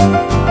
you